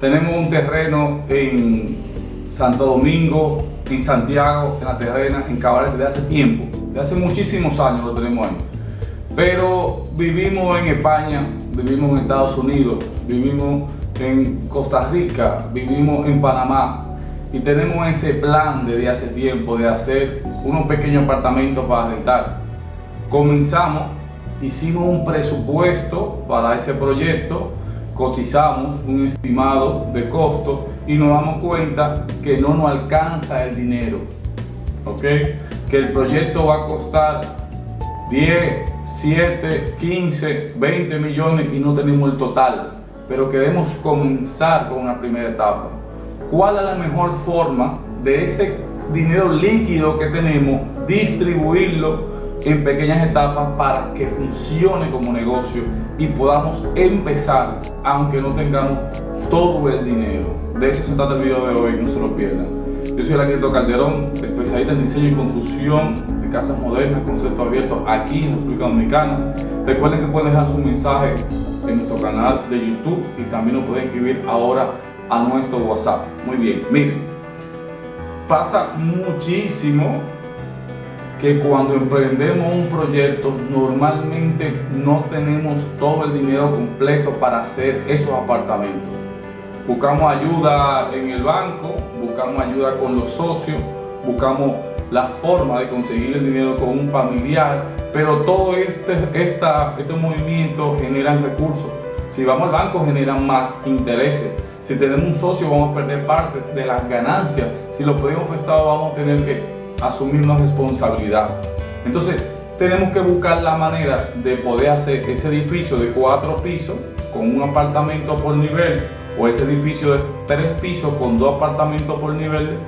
Tenemos un terreno en Santo Domingo, en Santiago, en la terrena, en Cabaret desde hace tiempo, de hace muchísimos años lo tenemos ahí. Pero vivimos en España, vivimos en Estados Unidos, vivimos en Costa Rica, vivimos en Panamá y tenemos ese plan desde hace tiempo de hacer unos pequeños apartamentos para rentar. Comenzamos, hicimos un presupuesto para ese proyecto cotizamos un estimado de costo y nos damos cuenta que no nos alcanza el dinero. ¿Ok? Que el proyecto va a costar 10, 7, 15, 20 millones y no tenemos el total. Pero queremos comenzar con una primera etapa. ¿Cuál es la mejor forma de ese dinero líquido que tenemos distribuirlo en pequeñas etapas para que funcione como negocio y podamos empezar aunque no tengamos todo el dinero. De eso se trata el video de hoy, no se lo pierdan. Yo soy el arquitecto Calderón, especialista en diseño y construcción de casas modernas, concepto abierto aquí en República Dominicana. Recuerden que pueden dejar su mensaje en nuestro canal de YouTube y también lo pueden escribir ahora a nuestro WhatsApp. Muy bien, miren, pasa muchísimo que cuando emprendemos un proyecto normalmente no tenemos todo el dinero completo para hacer esos apartamentos. Buscamos ayuda en el banco, buscamos ayuda con los socios, buscamos la forma de conseguir el dinero con un familiar, pero todo este, esta, estos movimientos generan recursos. Si vamos al banco generan más intereses. Si tenemos un socio vamos a perder parte de las ganancias. Si lo pedimos prestado vamos a tener que asumir una responsabilidad. Entonces, tenemos que buscar la manera de poder hacer ese edificio de cuatro pisos con un apartamento por nivel o ese edificio de tres pisos con dos apartamentos por nivel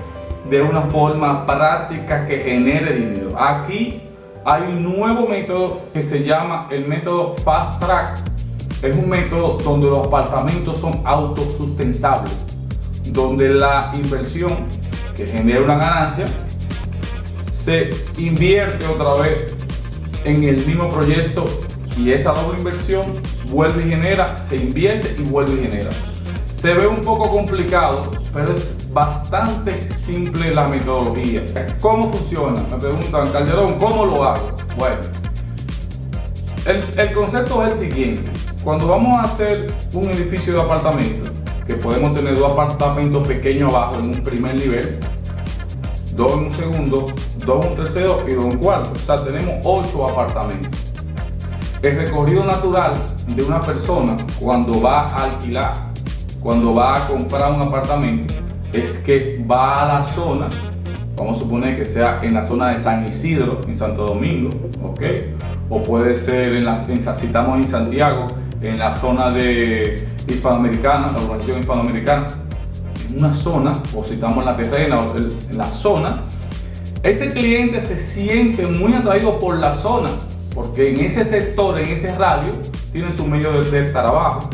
de una forma práctica que genere dinero. Aquí hay un nuevo método que se llama el método Fast Track. Es un método donde los apartamentos son autosustentables, donde la inversión que genera una ganancia se invierte otra vez en el mismo proyecto y esa doble inversión vuelve y genera, se invierte y vuelve y genera. Se ve un poco complicado, pero es bastante simple la metodología. ¿Cómo funciona? Me preguntan, Calderón, ¿cómo lo hago? Bueno, el, el concepto es el siguiente. Cuando vamos a hacer un edificio de apartamentos, que podemos tener dos apartamentos pequeños abajo en un primer nivel, dos en un segundo, dos un tercero y dos un cuarto. O sea, tenemos ocho apartamentos. El recorrido natural de una persona cuando va a alquilar, cuando va a comprar un apartamento, es que va a la zona, vamos a suponer que sea en la zona de San Isidro, en Santo Domingo, ¿ok? O puede ser, en la, si estamos en Santiago, en la zona de hispanoamericana, la urbanización hispanoamericana, en una zona, o si estamos en la terrena, en la zona, ese cliente se siente muy atraído por la zona, porque en ese sector, en ese radio, tiene su medio de, trabajo,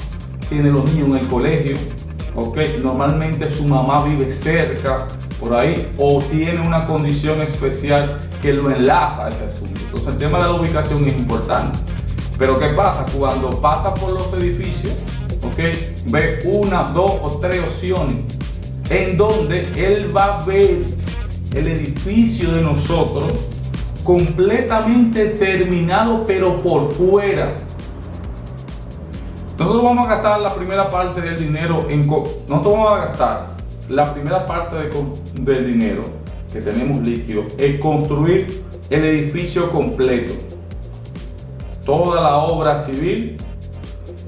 tiene los niños en el colegio, ok, normalmente su mamá vive cerca, por ahí, o tiene una condición especial que lo enlaza a ese asunto. Entonces el tema de la ubicación es importante. Pero ¿qué pasa? Cuando pasa por los edificios, ok, ve una, dos o tres opciones en donde él va a ver el edificio de nosotros completamente terminado pero por fuera. Nosotros vamos a gastar la primera parte del dinero en... Nosotros vamos a gastar la primera parte del dinero que tenemos líquido en construir el edificio completo. Toda la obra civil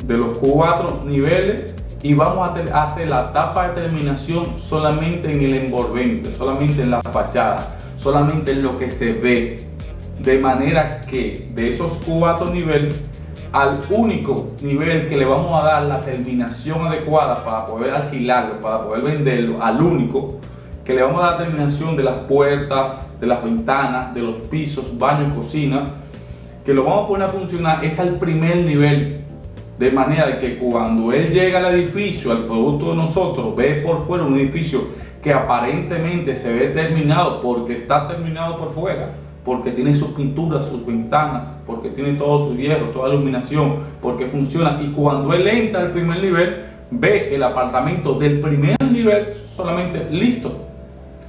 de los cuatro niveles y vamos a hacer la etapa de terminación solamente en el envolvente, solamente en la fachada, solamente en lo que se ve. De manera que de esos cuatro niveles, al único nivel que le vamos a dar la terminación adecuada para poder alquilarlo, para poder venderlo, al único que le vamos a dar terminación de las puertas, de las ventanas, de los pisos, baño cocina, que lo vamos a poner a funcionar es al primer nivel de manera que cuando él llega al edificio, al producto de nosotros, ve por fuera un edificio que aparentemente se ve terminado porque está terminado por fuera, porque tiene sus pinturas, sus ventanas, porque tiene todo su hierro, toda la iluminación, porque funciona. Y cuando él entra al primer nivel, ve el apartamento del primer nivel solamente listo.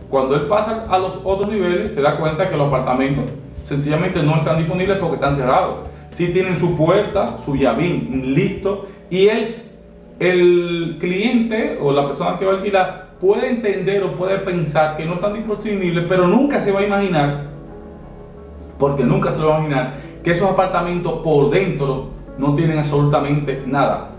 Cuando él pasa a los otros niveles, se da cuenta que los apartamentos sencillamente no están disponibles porque están cerrados. Si tienen su puerta, su llavín listo y él, el cliente o la persona que va a alquilar puede entender o puede pensar que no están disponibles, pero nunca se va a imaginar, porque nunca se lo va a imaginar, que esos apartamentos por dentro no tienen absolutamente nada.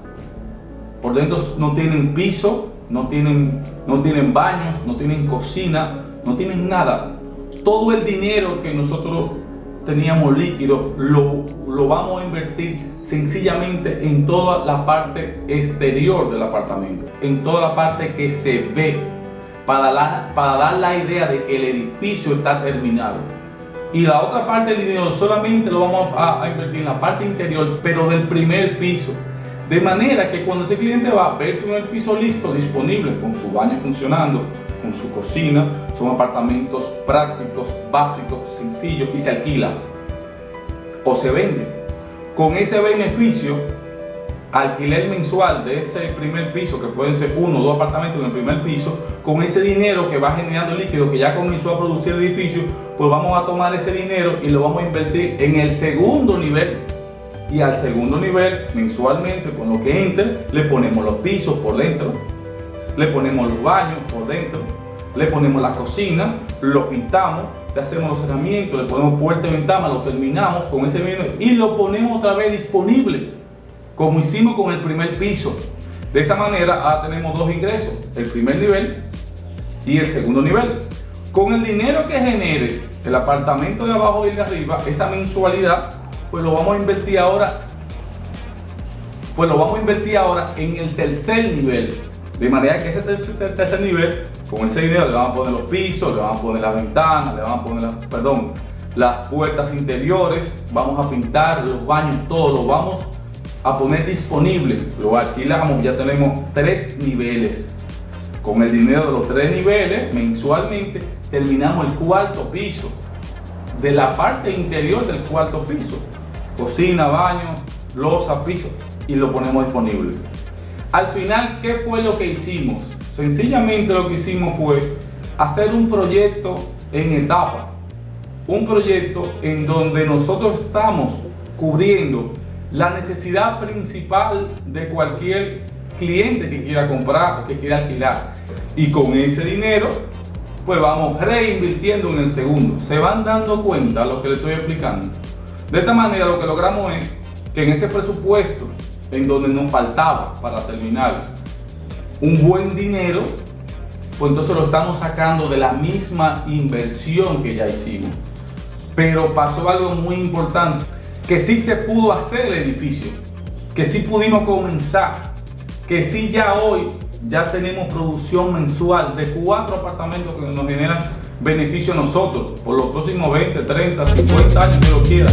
Por dentro no tienen piso, no tienen, no tienen baños, no tienen cocina, no tienen nada. Todo el dinero que nosotros teníamos líquido lo, lo vamos a invertir sencillamente en toda la parte exterior del apartamento, en toda la parte que se ve, para, para dar la idea de que el edificio está terminado. Y la otra parte del dinero solamente lo vamos a, a invertir en la parte interior, pero del primer piso. De manera que cuando ese cliente va a ver el primer piso listo, disponible, con su baño funcionando, con su cocina, son apartamentos prácticos, básicos, sencillos y se alquila o se vende. Con ese beneficio, alquiler mensual de ese primer piso, que pueden ser uno o dos apartamentos en el primer piso, con ese dinero que va generando líquido que ya comenzó a producir el edificio, pues vamos a tomar ese dinero y lo vamos a invertir en el segundo nivel. Y al segundo nivel, mensualmente, con lo que entre, le ponemos los pisos por dentro, le ponemos los baños por dentro, le ponemos la cocina, lo pintamos, le hacemos los cerramientos, le ponemos puerta y ventana, lo terminamos con ese vino y lo ponemos otra vez disponible, como hicimos con el primer piso. De esa manera ahora tenemos dos ingresos, el primer nivel y el segundo nivel. Con el dinero que genere el apartamento de abajo y el de arriba, esa mensualidad, pues lo vamos a invertir ahora, pues lo vamos a invertir ahora en el tercer nivel. De manera que ese tercer nivel, con ese dinero le van a poner los pisos, le van a poner las ventanas, le van a poner, perdón, las puertas interiores, vamos a pintar los baños, todo lo vamos a poner disponible. Lo alquilamos, ya tenemos tres niveles. Con el dinero de los tres niveles, mensualmente, terminamos el cuarto piso. De la parte interior del cuarto piso. Cocina, baño, losa, piso. Y lo ponemos disponible. Al final, ¿qué fue lo que hicimos? Sencillamente lo que hicimos fue hacer un proyecto en etapa. Un proyecto en donde nosotros estamos cubriendo la necesidad principal de cualquier cliente que quiera comprar o que quiera alquilar. Y con ese dinero, pues vamos reinvirtiendo en el segundo. Se van dando cuenta lo que les estoy explicando. De esta manera lo que logramos es que en ese presupuesto en donde nos faltaba para terminar un buen dinero, pues entonces lo estamos sacando de la misma inversión que ya hicimos. Pero pasó algo muy importante, que sí se pudo hacer el edificio, que sí pudimos comenzar, que sí ya hoy ya tenemos producción mensual de cuatro apartamentos que nos generan beneficio a nosotros por los próximos 20, 30, 50 años que lo quiera.